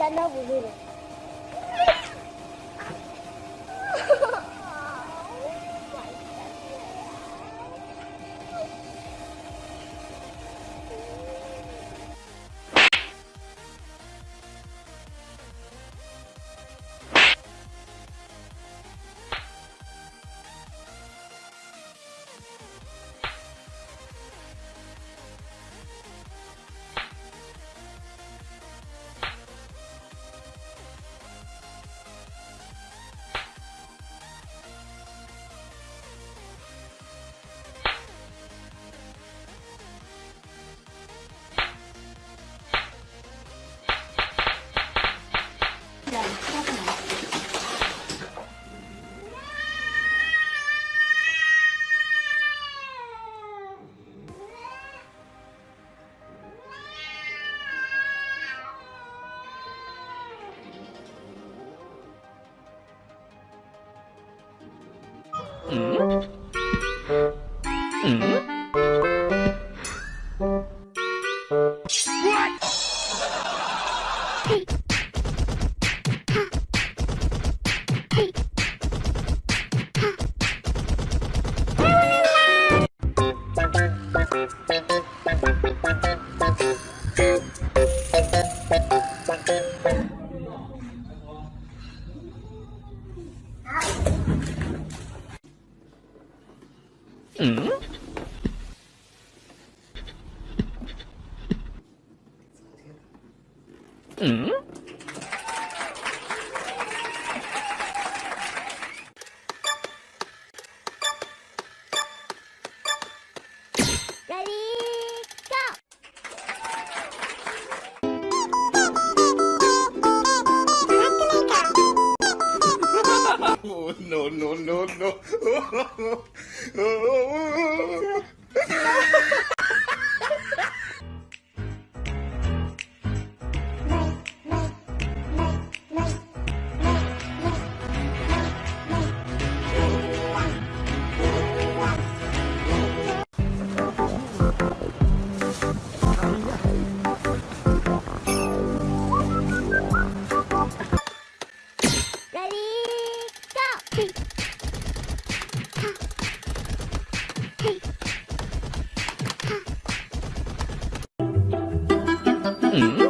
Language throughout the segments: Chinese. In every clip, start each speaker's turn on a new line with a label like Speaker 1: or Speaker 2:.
Speaker 1: 但他不会的。
Speaker 2: 嗯？嗯？嗯
Speaker 3: ？no, no, no, no.
Speaker 4: Mm-hmm.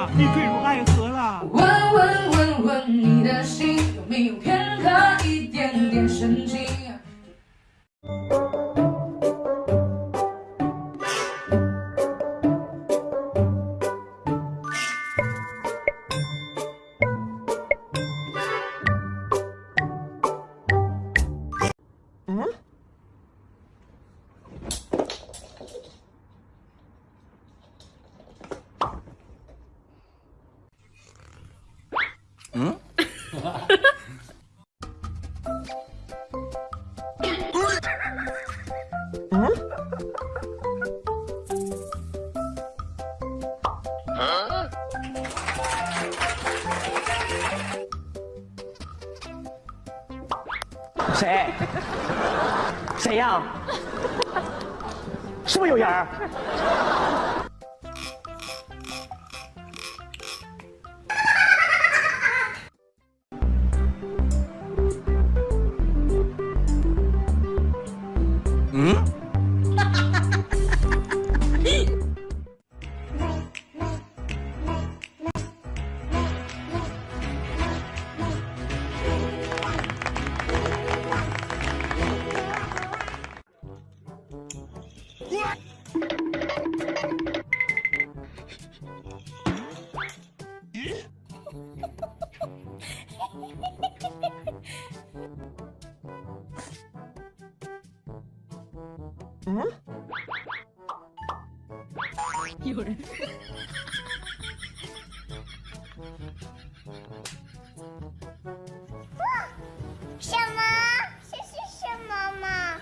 Speaker 4: 了，你坠入爱河了。
Speaker 5: 问问问问你的心，有没有
Speaker 1: 谁？谁呀？是不是有人
Speaker 6: 什么？这是什么嘛？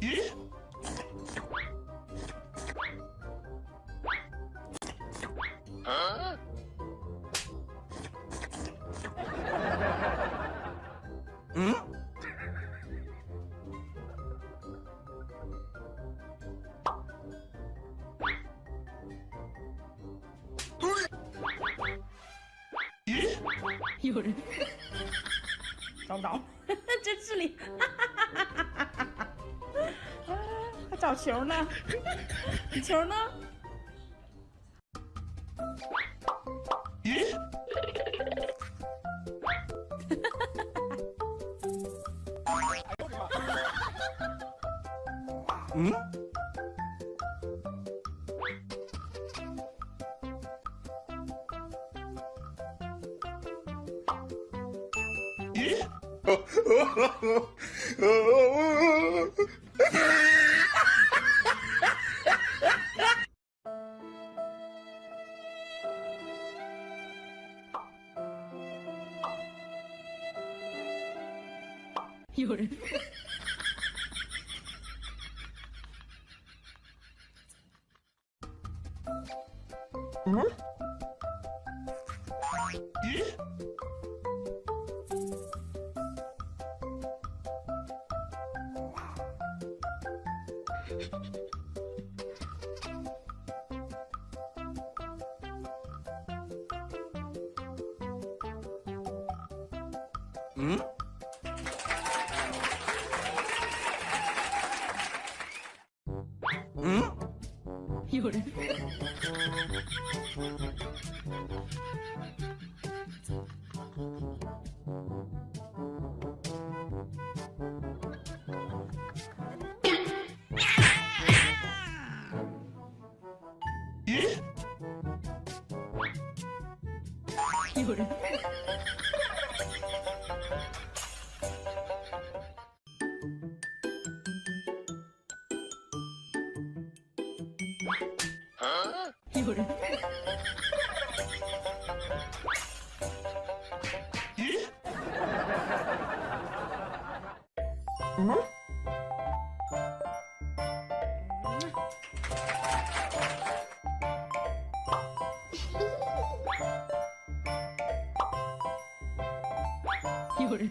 Speaker 5: 有人。
Speaker 7: 找不着，这智力，啊，还找球呢，球呢？
Speaker 3: 嗯？
Speaker 5: 夜。ん？
Speaker 3: 응? 응?
Speaker 5: 열. 이거를 응? 음. 이걸